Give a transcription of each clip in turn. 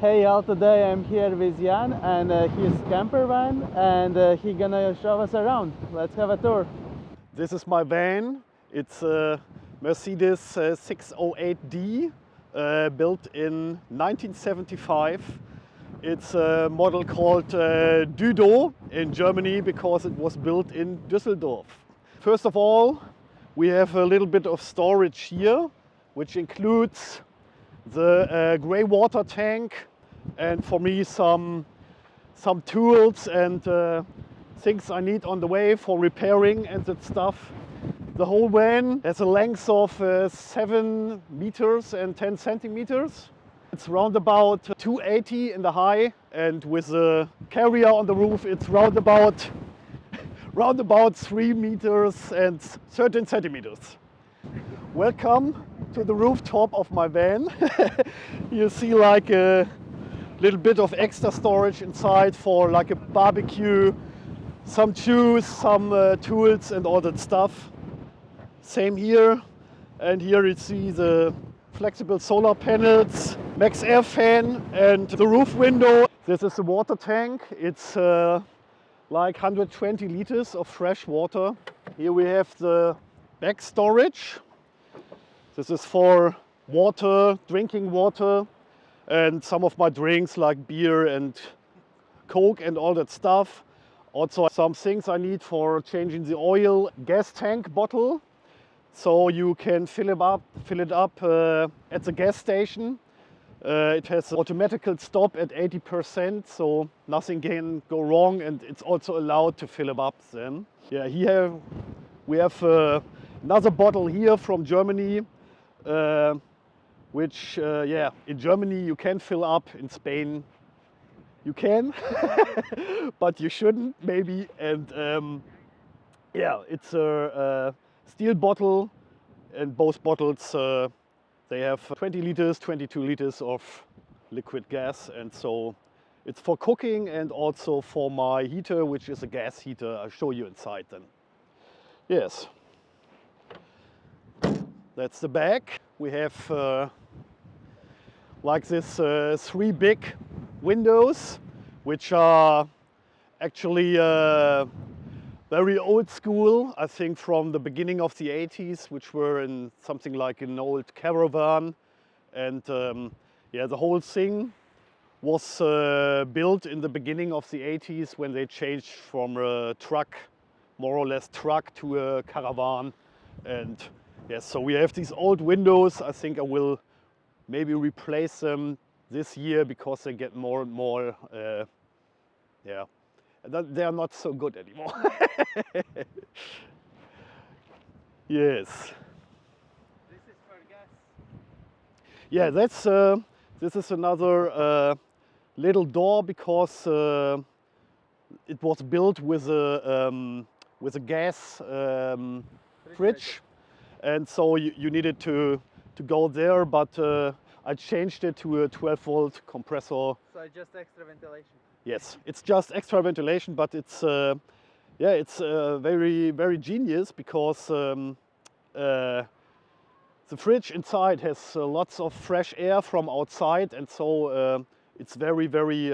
Hey y'all, today I'm here with Jan and uh, his camper van and uh, gonna show us around. Let's have a tour. This is my van. It's a Mercedes uh, 608D uh, built in 1975. It's a model called uh, Düdo in Germany because it was built in Düsseldorf. First of all, we have a little bit of storage here, which includes the uh, grey water tank and for me some, some tools and uh, things I need on the way for repairing and that stuff. The whole van has a length of uh, 7 meters and 10 centimeters. It's round about 280 in the high and with the carrier on the roof it's round about, round about 3 meters and 13 centimeters. Welcome to the rooftop of my van. you see like a little bit of extra storage inside for like a barbecue, some shoes, some uh, tools and all that stuff. Same here. And here you see the flexible solar panels, Maxxair fan and the roof window. This is the water tank. It's uh, like 120 liters of fresh water. Here we have the back storage. This is for water, drinking water and some of my drinks like beer and coke and all that stuff. Also some things I need for changing the oil. Gas tank bottle, so you can fill it up, fill it up uh, at the gas station. Uh, it has automatical stop at 80%, so nothing can go wrong and it's also allowed to fill it up then. Yeah, here we have uh, another bottle here from Germany. Which, uh, yeah, in Germany you can fill up, in Spain you can, but you shouldn't maybe. And um, yeah, it's a, a, steel bottle and both bottles, uh, they have 20 liters, 22 liters of liquid gas. And so it's for cooking and also for my heater, which is a gas heater. I'll show you inside then. Yes. That's the back. We have uh, like this uh, three big windows, which are actually uh, very old school, I think from the beginning of the 80s, which were in something like an old caravan. And um, yeah, the whole thing was uh, built in the beginning of the 80s when they changed from a truck, more or less truck, to a caravan. And yes, so we have these old windows. I think I will maybe replace them this year because they get more and more, uh, yeah, they are not so good anymore. yes. This is for gas. Yeah, that's, uh, this is another uh, little door because uh, it was built with a, um, with a gas um, fridge. And so you, you needed to to go there, but uh, I changed it to a 12 volt compressor. So just extra ventilation? Yes, it's just extra ventilation, but it's, uh, yeah, it's uh, very, very genius because um, uh, the fridge inside has uh, lots of fresh air from outside and so uh, it's very, very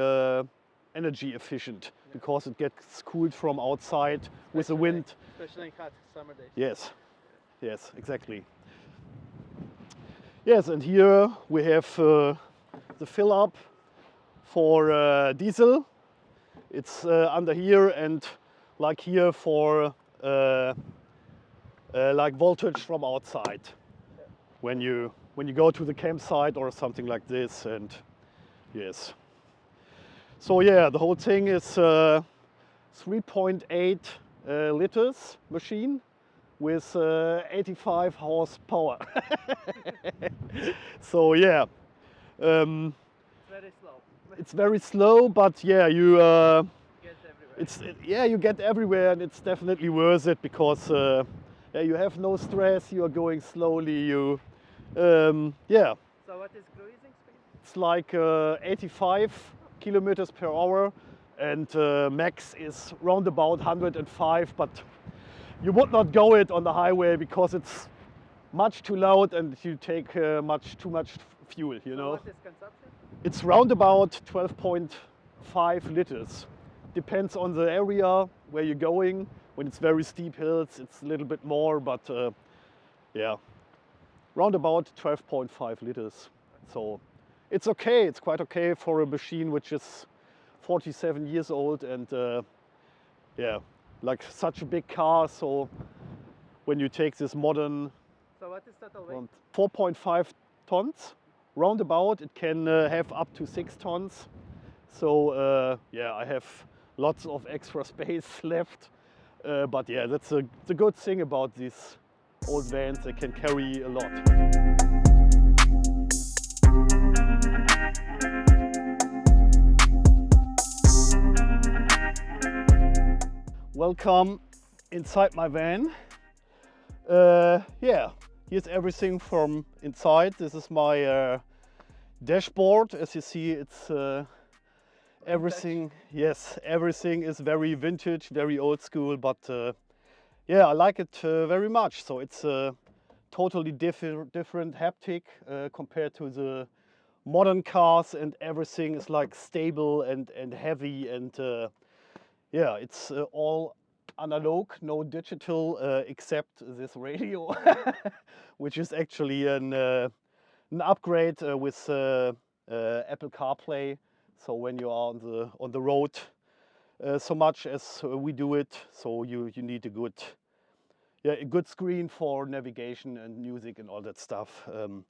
energy efficient yeah. because it gets cooled from outside especially with the wind. Especially in hot summer days. Yes, yes, exactly. Yes, and here we have uh, the fill up for uh, diesel. It's uh, under here and like here for uh, uh, like voltage from outside. When you when you go to the campsite or something like this and yes. So yeah, the whole thing is uh, 3.8 liters machine with uh, 85 horsepower. so yeah, um, it's very slow. it's very slow, but yeah, you uh, it's it, yeah you get everywhere, and it's definitely worth it because uh, yeah you have no stress. You are going slowly. You um, yeah. So what is cruising speed? It's like uh, 85 kilometers per hour, and uh, max is round about 105, but you would not go it on the highway because it's much too loud and you take uh, much too much fuel, you so know. What is consumption? It's round about 12.5 liters. Depends on the area where you're going. When it's very steep hills, it's a little bit more, but uh, yeah, round about 12.5 liters. So it's okay. It's quite okay for a machine which is 47 years old and uh, yeah, like such a big car. So when you take this modern So what is total weight? 4.5 tons, roundabout, it can uh, have up to six tons. So uh, yeah, I have lots of extra space left. Uh, but yeah, that's a, the good thing about these old vans. They can carry a lot. Welcome inside my van. Uh, yeah, here's everything from inside. This is my uh, dashboard. As you see, it's uh, everything. Yes, everything is very vintage, very old school. But uh, yeah, I like it uh, very much. So it's a totally different, different haptic uh, compared to the modern cars, and everything is like stable and and heavy and uh, yeah, it's uh, all analog, no digital, uh, except this radio, which is actually an, uh, an upgrade uh, with uh, uh, Apple CarPlay. So when you are on the on the road, so much as we do it, so you you need a good yeah a good screen for navigation and music and all that stuff. Um,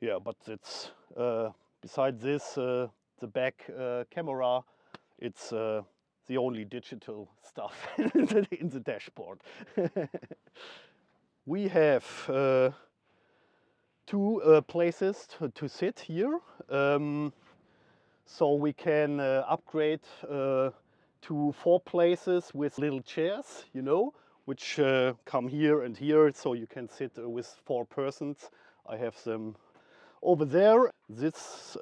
yeah, but it's besides this the back camera, it's the only digital stuff in the, dashboard. we have uh, two uh, places to, to sit here. Um, so we can uh, upgrade uh, to four places with little chairs, you know, which uh, come here and here, so you can sit uh, with four persons. I have them over there. This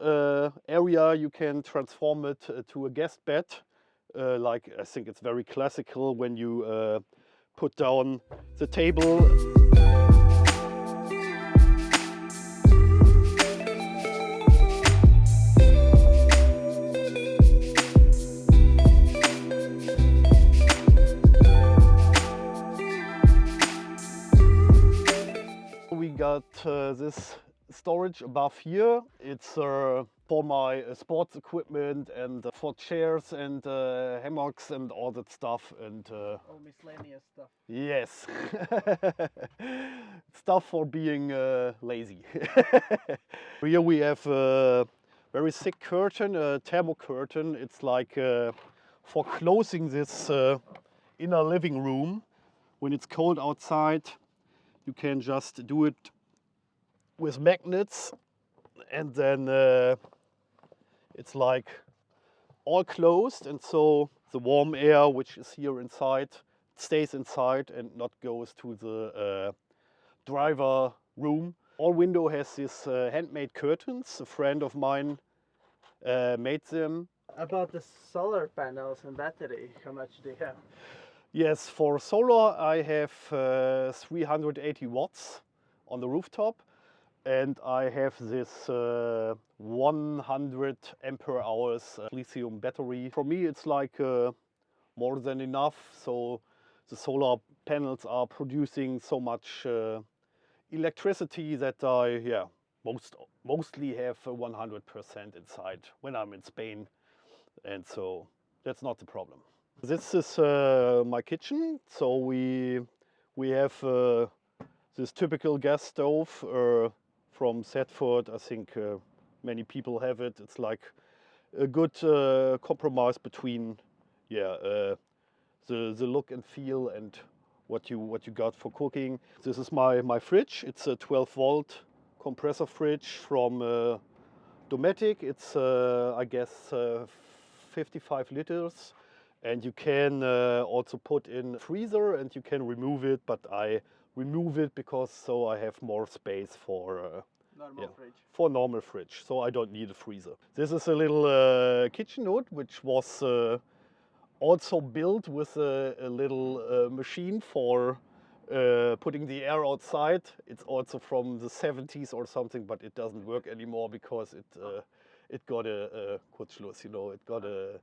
area you can transform it to a guest bed uh, like I think it's very classical when you uh, put down the table. We got uh, this storage above here. It's uh, for my uh, sports equipment and uh, for chairs and uh, hammocks and all that stuff. And uh, All miscellaneous stuff. yes, stuff for being uh, lazy. here we have a very thick curtain, a thermo curtain. It's like uh, for closing this uh, inner living room. When it's cold outside, you can just do it with magnets and then uh, it's like all closed and so the warm air which is here inside stays inside and not goes to the uh, driver room. All window has these uh, handmade curtains. A friend of mine uh, made them. About the solar panels and battery, how much do you have? Yes, for solar I have uh, 380 watts on the rooftop and I have this uh, 100 ampere hours uh, lithium battery. For me it's like uh, more than enough so the solar panels are producing so much uh, electricity that I yeah most mostly have 100% inside when I'm in Spain and so that's not the problem. This is uh, my kitchen. So we we have uh, this typical gas stove uh, from Thetford. I think many people have it. It's like a good uh, compromise between yeah uh, the the look and feel and what you what you got for cooking. This is my my fridge. It's a 12 volt compressor fridge from uh, Dometic. It's uh, I guess uh, 55 liters and you can uh, also put in freezer and you can remove it but I remove it because so I have more space for Normal Yeah. fridge. for normal fridge so I don't need a freezer. This is a little uh, kitchen hood which was uh, also built with a, a little uh, machine for uh, putting the air outside. It's also from the 70s or something but it doesn't work anymore because it uh, it got a, a Kurzschluss, you know, it got a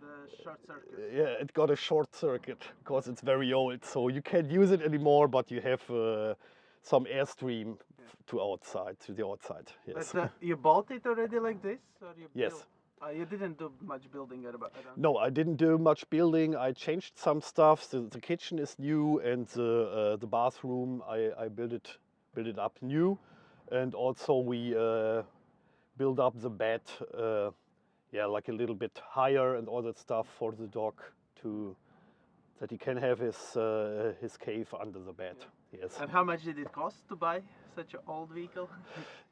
The short circuit. yeah, it got a short circuit because it's very old. So you can't use it anymore, but you have uh, some airstream to outside, to the outside. Yes. But uh, you bought it already like this, or you Yes. built- Uh, you didn't do much building at about. around- No, I didn't do much building. I changed some stuff. The, the kitchen is new, and the uh, the bathroom I, I built it built it up new, and also we uh, built up the bed, uh, yeah, like a little bit higher and all that stuff for the dog to that he can have his uh, his cave under the bed. Yes. And how much did it cost to buy such an old vehicle?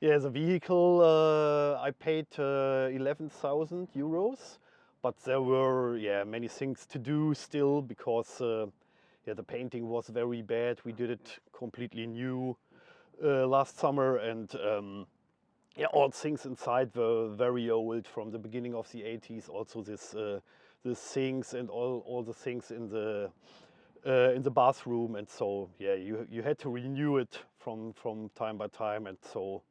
Yeah, the vehicle uh, I paid uh, eleven thousand euros, but there were yeah many things to do still because uh, yeah the painting was very bad. We did it completely new uh, last summer, and um, yeah, all things inside were very old from the beginning of the 80s. Also, this uh, the sinks and all all the things in the uh, in the bathroom, and so yeah, you you had to renew it from from time by time, and so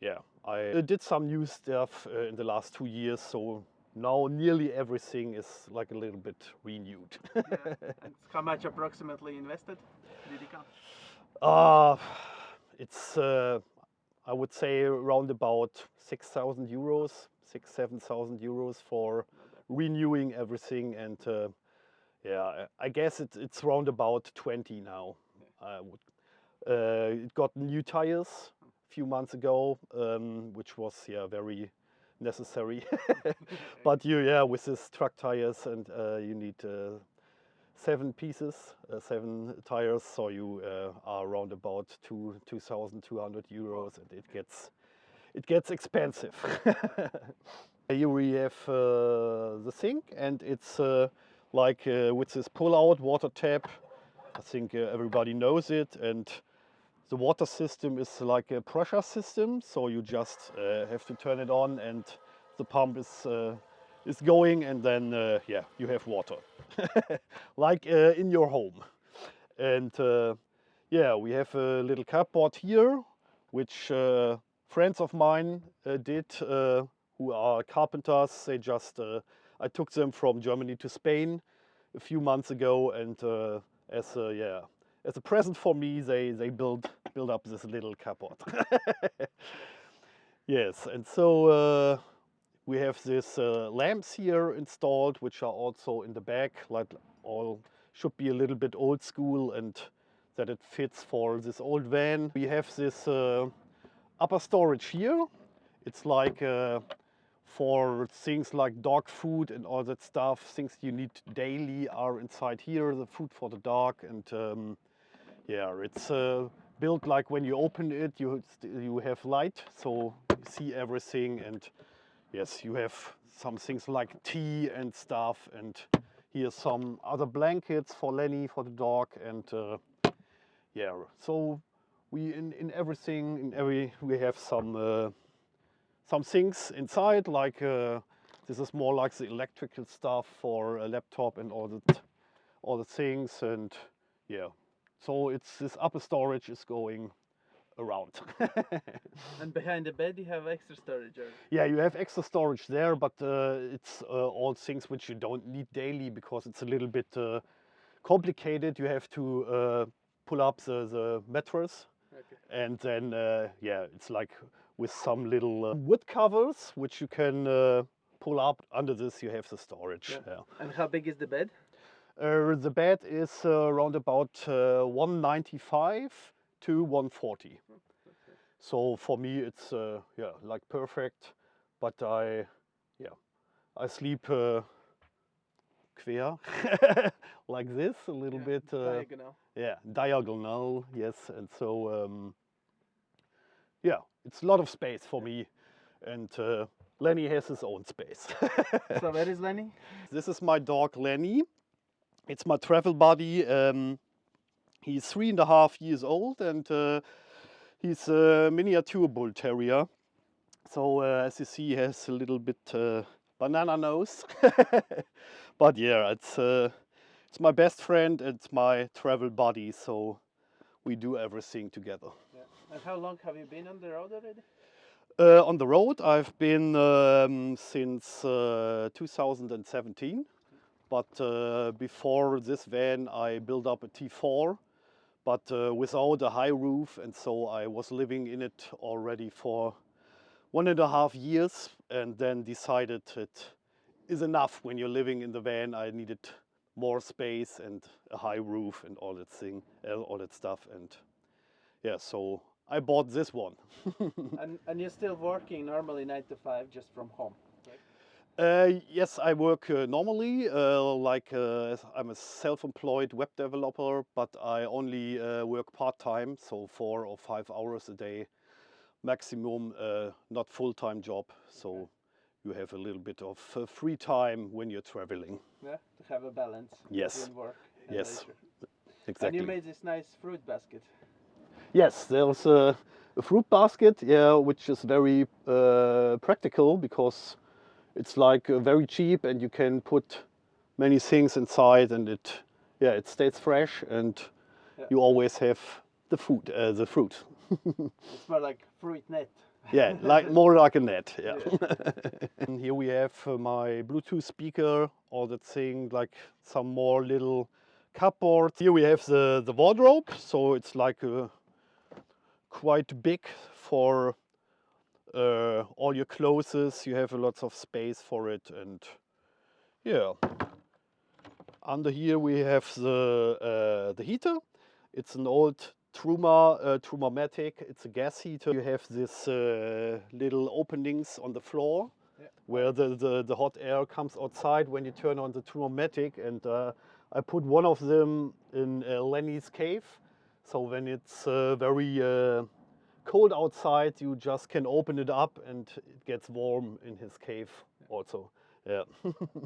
yeah, I did some new stuff uh, in the last two years. So now nearly everything is like a little bit renewed. yeah. How much approximately invested? Did it count? Uh, it's uh, I would say around about six thousand euros, six seven thousand euros for renewing everything, and uh, yeah, I guess it's it's round about twenty now. I would. Uh, it got new tires a few months ago, um, which was yeah very necessary. but you yeah with this truck tires and uh, you need uh, seven pieces, uh, seven tires, so you uh, are around about two two thousand two hundred euros, and it gets it gets expensive. Here we have uh, the sink, and it's uh, like uh, with this pull-out water tap. I think uh, everybody knows it, and the water system is like a pressure system, so you just uh, have to turn it on, and the pump is uh, is going, and then uh, yeah, you have water, like uh, in your home. And yeah, we have a little cupboard here, which friends of mine did, who are carpenters. They just I took them from Germany to Spain a few months ago, and uh, as a, yeah, as a present for me, they they build build up this little cupboard. yes, and so uh, we have these uh, lamps here installed, which are also in the back, like all should be a little bit old school and that it fits for this old van. We have this uh, upper storage here. It's like uh, for things like dog food and all that stuff. Things you need daily are inside here. The food for the dog and um, yeah, it's uh, built like when you open it, you you have light, so you see everything. And yes, you have some things like tea and stuff. And here's some other blankets for Lenny for the dog. And uh, yeah, so we in in everything in every we have some uh, some things inside like uh, this is more like the electrical stuff for a laptop and all that all the things and yeah so it's this upper storage is going around And behind the bed you have extra storage. Or... yeah you have extra storage there but uh, it's uh, all things which you don't need daily because it's a little bit uh, complicated you have to uh, pull up the, the mattress Okay. and then uh, yeah it's like with some little uh, wood covers which you can uh, pull up under this you have the storage Yeah. yeah. And how big is the bed? Uh, the bed is uh, around about uh, 195 to 140 so for me it's uh, yeah like perfect but i yeah i sleep uh, quer like this a little Yeah, bit uh, Diagonal. yeah, diagonal, yes. And so, um, yeah, it's a lot of space for me. And uh, Lenny has his own space. so where is Lenny? this is my dog Lenny. It's my travel buddy. Um, he's three and a half years old and uh, he's a miniature bull terrier. So uh, as you see, he has a little bit uh, banana nose. but yeah, it's uh, it's my best friend. It's my travel buddy. So we do everything together. Yeah. And how long have you been on the road already? Uh, on the road, I've been um, since uh, 2017, but uh, before this van, I built up a T4, but uh, without a high roof, and so I was living in it already for one and a half years, and then decided it is enough when you're living in the van. I needed more space and a high roof and all that thing, all that stuff, and yeah, so I bought this one. and, and you're still working normally 9 to 5 just from home? Uh, yes, I work uh, normally, uh, like uh, I'm a self-employed web developer, but I only uh, work part-time, so four or five hours a day maximum, uh, not full-time job. So okay. You have a little bit of free time when you're traveling. Yeah, to have a balance yes. work yes. Leisure. Exactly. And you made this nice fruit basket. Yes, there's a, a fruit basket, yeah, which is very uh, practical because it's like uh, very cheap and you can put many things inside and it, yeah, it stays fresh and yeah. you always have the food, uh, the fruit. it's more like fruit net. Yeah, like more like a net. Yeah. yeah. and here we have uh, my Bluetooth speaker, all that thing, like some more little cupboards. Here we have the the wardrobe, so it's like a quite big for uh, all your clothes. You have a lots of space for it and yeah. Under here we have the, uh, the heater. It's an old Truma, uh, Trumatic. It's a gas heater. You have these uh, little openings on the floor yeah. where the, the, the, hot air comes outside when you turn on the Trumatic. And uh, I put one of them in uh, Lenny's cave so when it's uh, very uh, cold outside, you just can open it up and it gets warm in his cave also. Yeah.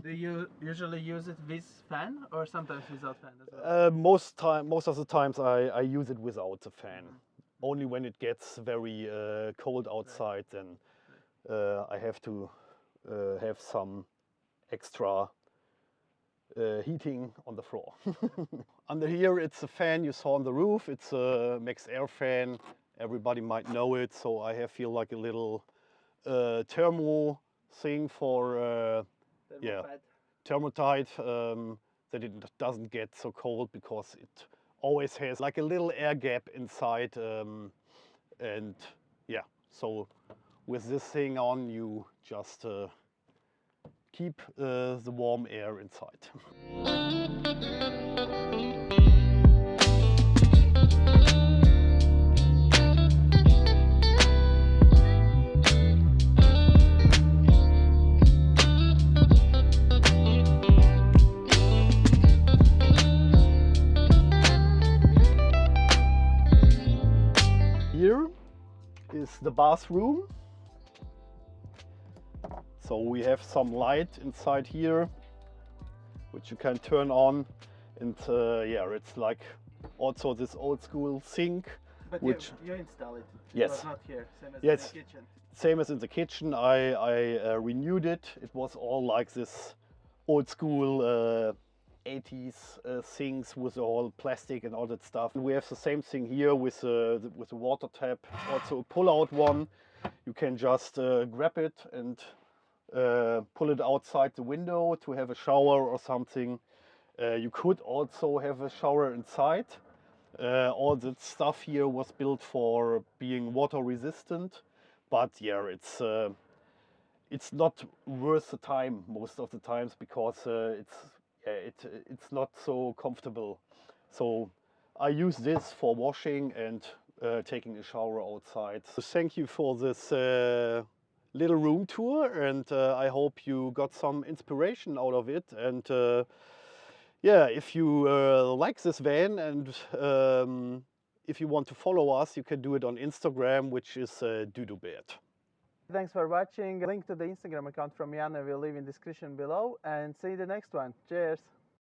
Do you usually use it with fan or sometimes without fan as well? Uh, most time, most of the times I, I use it without the fan. Mm -hmm. Only when it gets very uh, cold outside, right. then uh, I have to uh, have some extra uh, heating on the floor. Under here it's a fan you saw on the roof. It's a Maxxair fan. Everybody might know it. So I have feel like a little uh, thermo thing for yeah thermotite um, that it doesn't get so cold because it always has like a little air gap inside um, and yeah so with this thing on you just uh, keep uh, the warm air inside. is the bathroom so we have some light inside here, which you can turn on. And uh, yeah, it's like also this old school sink. But which you, you install it. Yes. not here, same as yes. in the kitchen. Same as in the kitchen. I, I uh, renewed it. It was all like this old school uh, 80s uh, things with all plastic and all that stuff. We have the same thing here with, uh, the, with the water tap, also a pull-out one. You can just uh, grab it and uh, pull it outside the window to have a shower or something. Uh, you could also have a shower inside. Uh, all that stuff here was built for being water resistant, but yeah, it's it's not worth the time most of the times because uh, it's it it's not so comfortable. So I use this for washing and uh, taking a shower outside. So thank you for this little room tour and uh, I hope you got some inspiration out of it and uh, yeah if you uh, like this van and um, if you want to follow us you can do it on Instagram which is uh, Dudubert. Thanks for watching. Link to the Instagram account from Jan will leave in description below and see you the next one. Cheers!